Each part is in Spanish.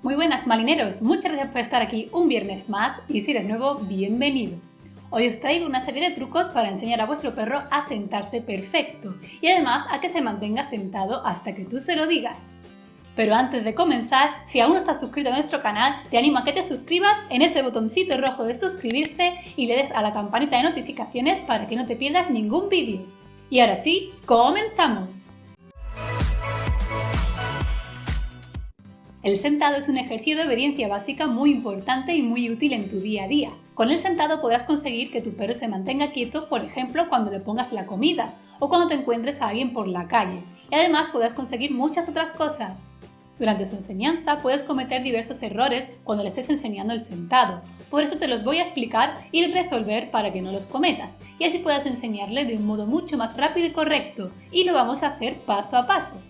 Muy buenas marineros, muchas gracias por estar aquí un viernes más y si eres nuevo, bienvenido. Hoy os traigo una serie de trucos para enseñar a vuestro perro a sentarse perfecto y además a que se mantenga sentado hasta que tú se lo digas. Pero antes de comenzar, si aún no estás suscrito a nuestro canal, te animo a que te suscribas en ese botoncito rojo de suscribirse y le des a la campanita de notificaciones para que no te pierdas ningún vídeo. Y ahora sí, ¡comenzamos! El sentado es un ejercicio de obediencia básica muy importante y muy útil en tu día a día. Con el sentado podrás conseguir que tu perro se mantenga quieto, por ejemplo, cuando le pongas la comida o cuando te encuentres a alguien por la calle. Y además podrás conseguir muchas otras cosas. Durante su enseñanza puedes cometer diversos errores cuando le estés enseñando el sentado, por eso te los voy a explicar y resolver para que no los cometas, y así puedas enseñarle de un modo mucho más rápido y correcto, y lo vamos a hacer paso a paso.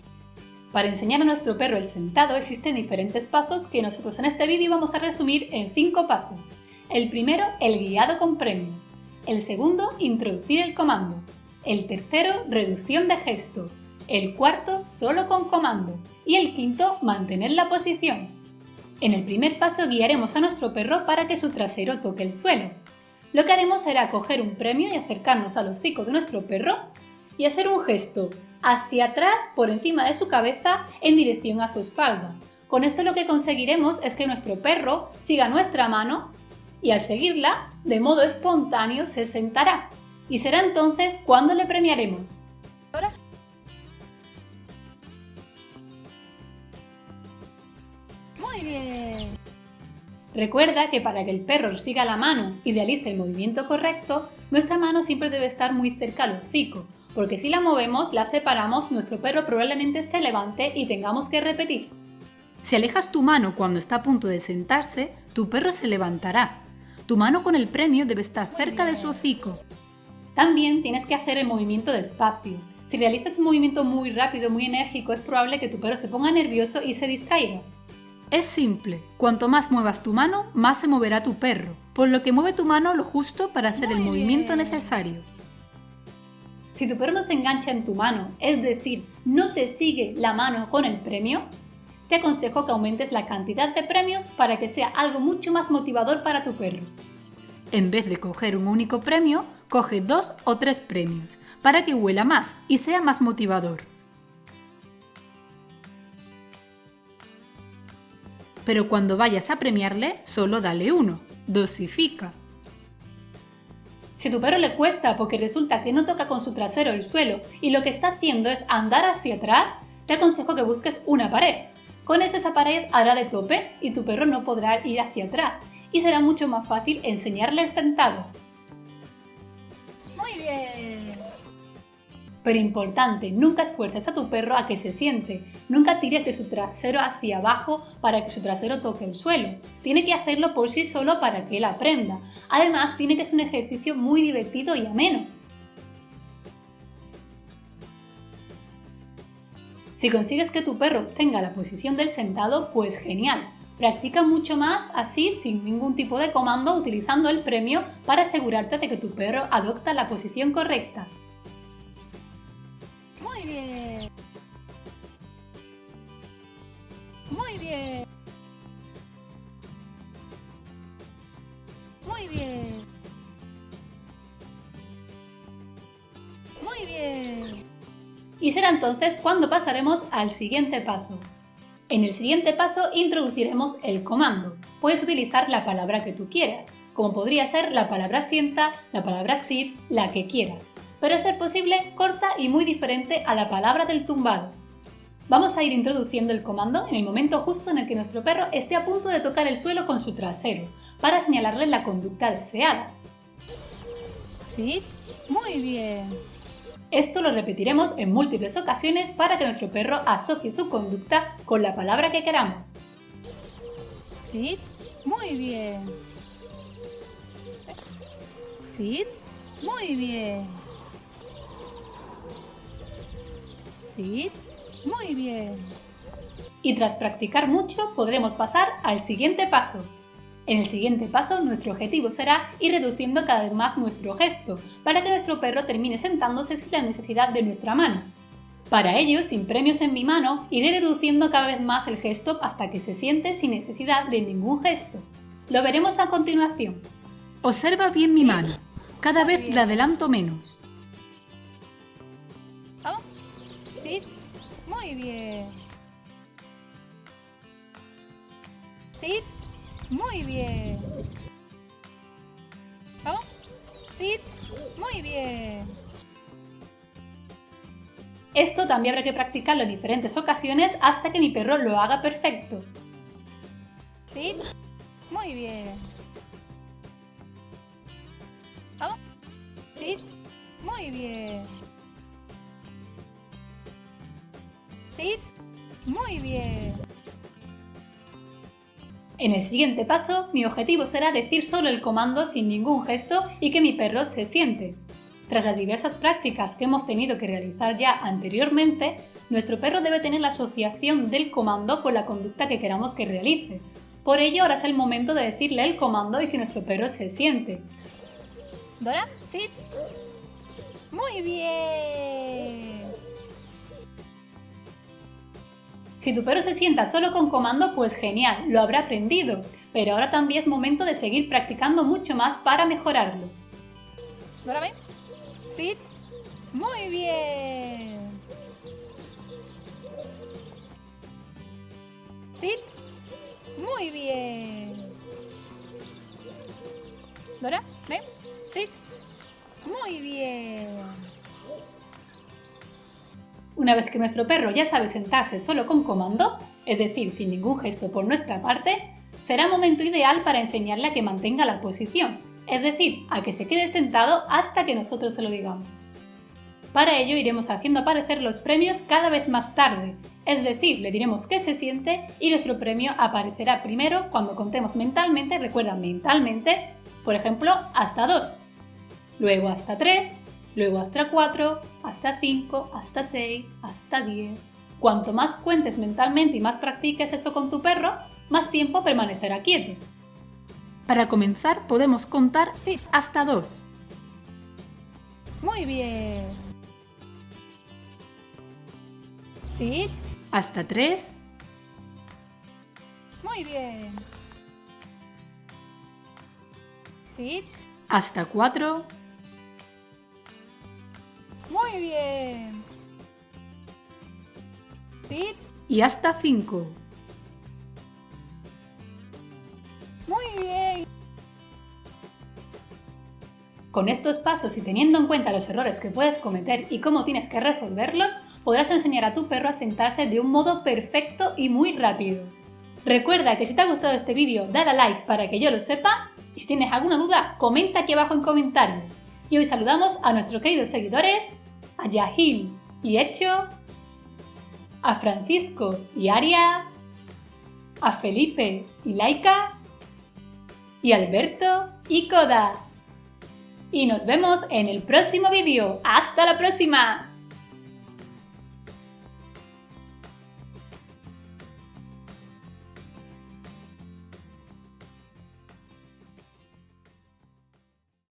Para enseñar a nuestro perro el sentado existen diferentes pasos que nosotros en este vídeo vamos a resumir en 5 pasos. El primero, el guiado con premios. El segundo, introducir el comando. El tercero, reducción de gesto. El cuarto, solo con comando. Y el quinto, mantener la posición. En el primer paso guiaremos a nuestro perro para que su trasero toque el suelo. Lo que haremos será coger un premio y acercarnos al hocico de nuestro perro y hacer un gesto hacia atrás por encima de su cabeza en dirección a su espalda. Con esto lo que conseguiremos es que nuestro perro siga nuestra mano y al seguirla, de modo espontáneo, se sentará. Y será entonces cuando le premiaremos. Muy bien. Recuerda que para que el perro siga la mano y realice el movimiento correcto, nuestra mano siempre debe estar muy cerca al hocico, porque si la movemos, la separamos, nuestro perro probablemente se levante y tengamos que repetir. Si alejas tu mano cuando está a punto de sentarse, tu perro se levantará. Tu mano con el premio debe estar cerca de su hocico. También tienes que hacer el movimiento despacio. Si realizas un movimiento muy rápido, muy enérgico, es probable que tu perro se ponga nervioso y se distraiga. Es simple, cuanto más muevas tu mano, más se moverá tu perro, por lo que mueve tu mano lo justo para hacer el movimiento necesario. Si tu perro no se engancha en tu mano, es decir, no te sigue la mano con el premio, te aconsejo que aumentes la cantidad de premios para que sea algo mucho más motivador para tu perro. En vez de coger un único premio, coge dos o tres premios, para que huela más y sea más motivador. Pero cuando vayas a premiarle, solo dale uno, dosifica. Si tu perro le cuesta porque resulta que no toca con su trasero el suelo y lo que está haciendo es andar hacia atrás, te aconsejo que busques una pared. Con eso esa pared hará de tope y tu perro no podrá ir hacia atrás y será mucho más fácil enseñarle el sentado. Muy bien. Pero importante, nunca esfuerces a tu perro a que se siente. Nunca tires de su trasero hacia abajo para que su trasero toque el suelo. Tiene que hacerlo por sí solo para que él aprenda. Además, tiene que ser un ejercicio muy divertido y ameno. Si consigues que tu perro tenga la posición del sentado, pues genial. Practica mucho más así sin ningún tipo de comando utilizando el premio para asegurarte de que tu perro adopta la posición correcta. Muy bien. Muy bien. Muy bien. Muy bien. Y será entonces cuando pasaremos al siguiente paso. En el siguiente paso introduciremos el comando. Puedes utilizar la palabra que tú quieras, como podría ser la palabra sienta, la palabra sit, la que quieras, pero a ser posible corta y muy diferente a la palabra del tumbado. Vamos a ir introduciendo el comando en el momento justo en el que nuestro perro esté a punto de tocar el suelo con su trasero, para señalarle la conducta deseada. Sí, muy bien. Esto lo repetiremos en múltiples ocasiones para que nuestro perro asocie su conducta con la palabra que queramos. Sí, muy bien. Sí, muy bien. Sí, muy bien. Y tras practicar mucho podremos pasar al siguiente paso. En el siguiente paso, nuestro objetivo será ir reduciendo cada vez más nuestro gesto, para que nuestro perro termine sentándose sin la necesidad de nuestra mano. Para ello, sin premios en mi mano, iré reduciendo cada vez más el gesto hasta que se siente sin necesidad de ningún gesto. Lo veremos a continuación. Observa bien mi mano. Cada vez la adelanto menos. Muy bien. Sit. Muy bien. Sit. Muy bien. Esto también habrá que practicarlo en diferentes ocasiones hasta que mi perro lo haga perfecto. Sit. Muy bien. Sit. Muy bien. Muy bien. En el siguiente paso, mi objetivo será decir solo el comando sin ningún gesto y que mi perro se siente. Tras las diversas prácticas que hemos tenido que realizar ya anteriormente, nuestro perro debe tener la asociación del comando con la conducta que queramos que realice. Por ello, ahora es el momento de decirle el comando y que nuestro perro se siente. Dora, sit. Muy bien. Si tu perro se sienta solo con comando, pues genial, lo habrá aprendido, pero ahora también es momento de seguir practicando mucho más para mejorarlo. Dora, ven. Sit. Muy bien. Sit. Muy bien. Dora, ven. Sit. Muy bien. Una vez que nuestro perro ya sabe sentarse solo con comando, es decir, sin ningún gesto por nuestra parte, será momento ideal para enseñarle a que mantenga la posición, es decir, a que se quede sentado hasta que nosotros se lo digamos. Para ello iremos haciendo aparecer los premios cada vez más tarde, es decir, le diremos que se siente y nuestro premio aparecerá primero cuando contemos mentalmente, recuerda mentalmente, por ejemplo, hasta 2, luego hasta 3, luego hasta 4, hasta 5, hasta 6, hasta 10. Cuanto más cuentes mentalmente y más practiques eso con tu perro, más tiempo permanecerá quieto. Para comenzar podemos contar Sit. hasta 2. Muy bien. Sit. hasta 3, Muy bien. Sit. hasta 4, Muy bien. Y hasta 5. Muy bien. Con estos pasos y teniendo en cuenta los errores que puedes cometer y cómo tienes que resolverlos, podrás enseñar a tu perro a sentarse de un modo perfecto y muy rápido. Recuerda que si te ha gustado este vídeo, dale a like para que yo lo sepa y si tienes alguna duda, comenta aquí abajo en comentarios. Y hoy saludamos a nuestros queridos seguidores, a Yahil y Hecho, a Francisco y Aria, a Felipe y Laika, y Alberto y Koda. Y nos vemos en el próximo vídeo. ¡Hasta la próxima!